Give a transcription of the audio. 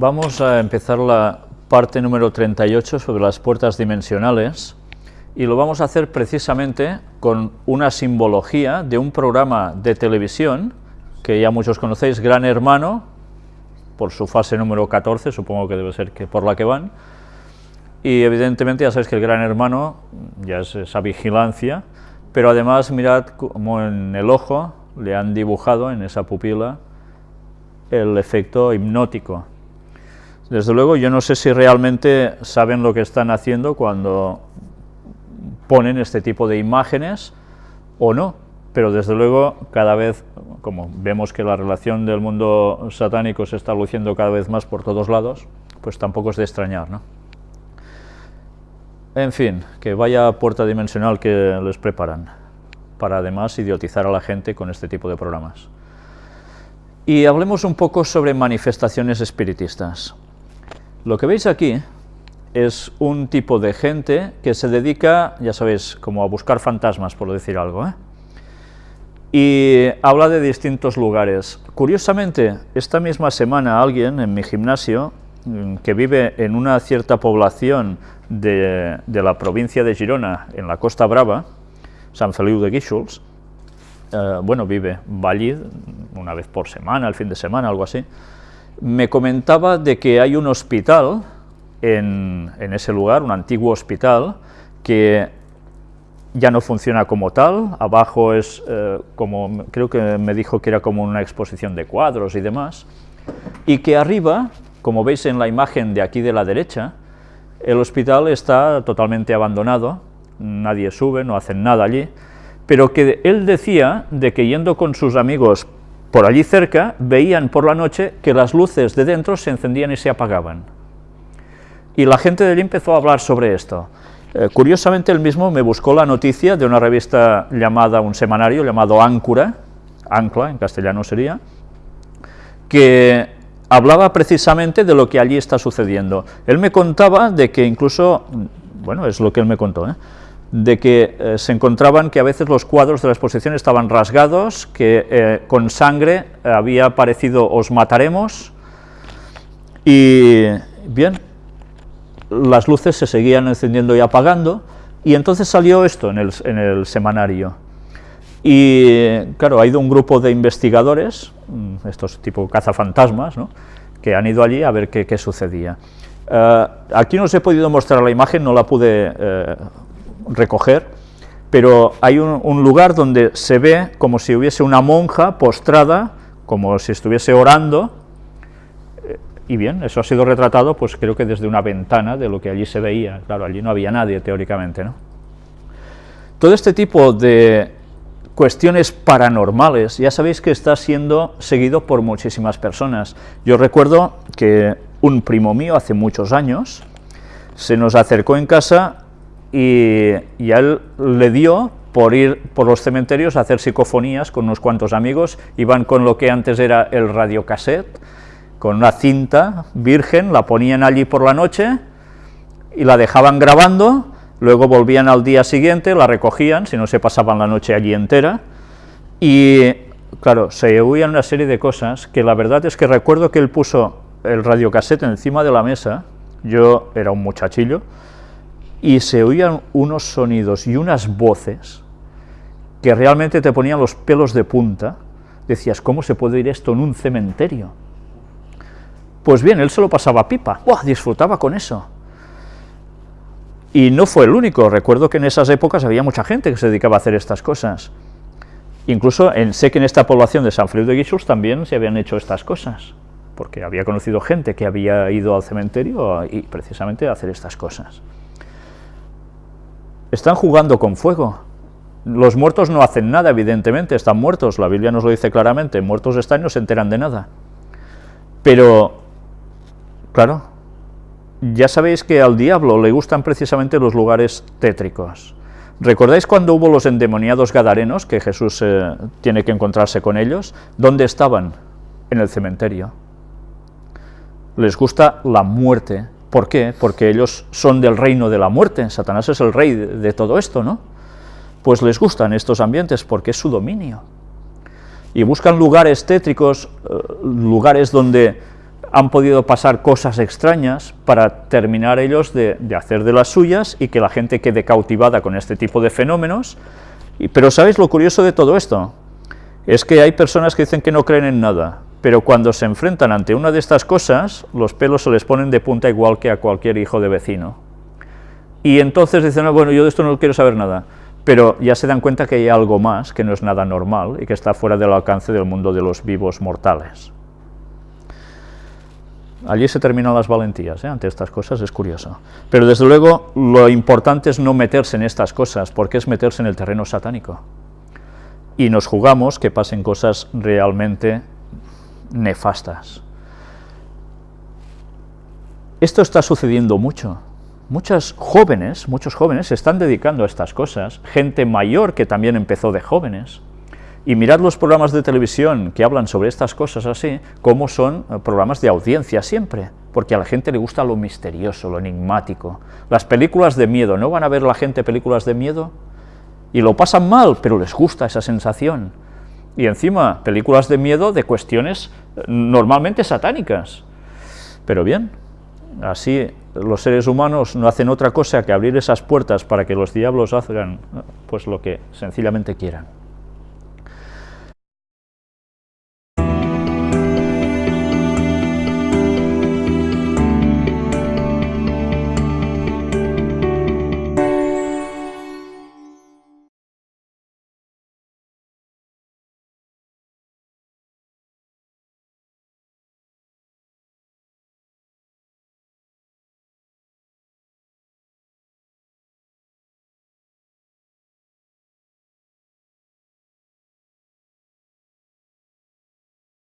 Vamos a empezar la parte número 38 sobre las puertas dimensionales y lo vamos a hacer precisamente con una simbología de un programa de televisión que ya muchos conocéis, Gran Hermano, por su fase número 14, supongo que debe ser que por la que van, y evidentemente ya sabéis que el Gran Hermano ya es esa vigilancia, pero además mirad como en el ojo le han dibujado en esa pupila el efecto hipnótico. Desde luego yo no sé si realmente saben lo que están haciendo cuando ponen este tipo de imágenes o no, pero desde luego cada vez, como vemos que la relación del mundo satánico se está luciendo cada vez más por todos lados, pues tampoco es de extrañar, ¿no? En fin, que vaya puerta dimensional que les preparan, para además idiotizar a la gente con este tipo de programas. Y hablemos un poco sobre manifestaciones espiritistas. Lo que veis aquí es un tipo de gente que se dedica, ya sabéis, como a buscar fantasmas, por decir algo, ¿eh? y habla de distintos lugares. Curiosamente, esta misma semana alguien en mi gimnasio, mm, que vive en una cierta población de, la provincia de Girona, en la Costa Brava, San Feliu de Guíxols, eh, bueno, vive, una vez por semana, al fin de semana, algo así, me comentaba de que hay un hospital en, ese lugar, un antiguo hospital, que ya no funciona como tal, abajo es eh, como, creo que me dijo que era como una exposición de cuadros y demás, y que arriba, como veis en la imagen de aquí de la derecha, el hospital está totalmente abandonado, nadie sube, no hacen nada allí, pero que él decía de que yendo con sus amigos por allí cerca, veían por la noche que las luces de dentro se encendían y se apagaban. Y la gente de allí empezó a hablar sobre esto. Eh, curiosamente, él mismo me buscó la noticia de una revista llamada, un semanario llamado Áncora, Ancla en castellano sería, que hablaba precisamente de lo que allí está sucediendo. Él me contaba de que incluso, bueno, es lo que él me contó, ¿eh? De que eh, se encontraban que a veces los cuadros de la exposición estaban rasgados, que eh, con sangre había aparecido os mataremos, y bien, las luces se seguían encendiendo y apagando, y entonces salió esto en el, en el semanario. Y claro, ha ido un grupo de investigadores, mm, estos tipo cazafantasmas, ¿no? que han ido allí a ver qué, qué sucedía. Aquí no os he podido mostrar la imagen, no la pude recoger, pero hay un, lugar donde se ve como si hubiese una monja postrada, como si estuviese orando, eh, y bien, eso ha sido retratado, pues creo que desde una ventana de lo que allí se veía, claro, allí no había nadie teóricamente, ¿no? Todo este tipo de cuestiones paranormales, ya sabéis que está siendo seguido por muchísimas personas. Yo recuerdo que un primo mío hace muchos años se nos acercó en casa y, él le dio por ir por los cementerios a hacer psicofonías con unos cuantos amigos, iban con lo que antes era el radiocassette, con una cinta virgen, la ponían allí por la noche y la dejaban grabando, luego volvían al día siguiente, la recogían, si no se pasaban la noche allí entera, y claro, se oían una serie de cosas que la verdad es que recuerdo que él puso el radiocassette encima de la mesa, yo era un muchachillo, y se oían unos sonidos y unas voces que realmente te ponían los pelos de punta, decías, ¿cómo se puede oír esto en un cementerio? Pues bien, él se lo pasaba pipa, disfrutaba con eso. Y no fue el único, recuerdo que en esas épocas había mucha gente que se dedicaba a hacer estas cosas. Incluso sé que en esta población de San Felipe de Guixos también se habían hecho estas cosas, porque había conocido gente que había ido al cementerio y precisamente a hacer estas cosas. Están jugando con fuego. Los muertos no hacen nada, evidentemente, están muertos, la Biblia nos lo dice claramente, muertos están y no se enteran de nada. Pero, claro, ya sabéis que al diablo le gustan precisamente los lugares tétricos. ¿Recordáis cuando hubo los endemoniados gadarenos, que Jesús eh, tiene que encontrarse con ellos? ¿Dónde estaban? En el cementerio. Les gusta la muerte, ¿Por qué? Porque ellos son del reino de la muerte, Satanás es el rey de, todo esto, ¿no? Pues les gustan estos ambientes porque es su dominio. Y buscan lugares tétricos, eh, lugares donde han podido pasar cosas extrañas para terminar ellos de, hacer de las suyas y que la gente quede cautivada con este tipo de fenómenos. Y, pero ¿sabéis lo curioso de todo esto? Es que hay personas que dicen que no creen en nada, pero cuando se enfrentan ante una de estas cosas, los pelos se les ponen de punta igual que a cualquier hijo de vecino. Y entonces dicen, no, bueno, yo de esto no quiero saber nada, pero ya se dan cuenta que hay algo más, que no es nada normal y que está fuera del alcance del mundo de los vivos mortales. Allí se terminan las valentías, ¿eh? ante estas cosas es curioso. Pero desde luego lo importante es no meterse en estas cosas, porque es meterse en el terreno satánico. Y nos jugamos que pasen cosas realmente nefastas. Esto está sucediendo mucho. Muchos jóvenes, muchos jóvenes se están dedicando a estas cosas, gente mayor que también empezó de jóvenes, y mirad los programas de televisión que hablan sobre estas cosas así, como son eh, programas de audiencia siempre, porque a la gente le gusta lo misterioso, lo enigmático. Las películas de miedo, ¿no van a ver la gente películas de miedo? Y lo pasan mal, pero les gusta esa sensación. Y encima, películas de miedo de cuestiones eh, normalmente satánicas. Pero bien, así los seres humanos no hacen otra cosa que abrir esas puertas para que los diablos hagan pues lo que sencillamente quieran.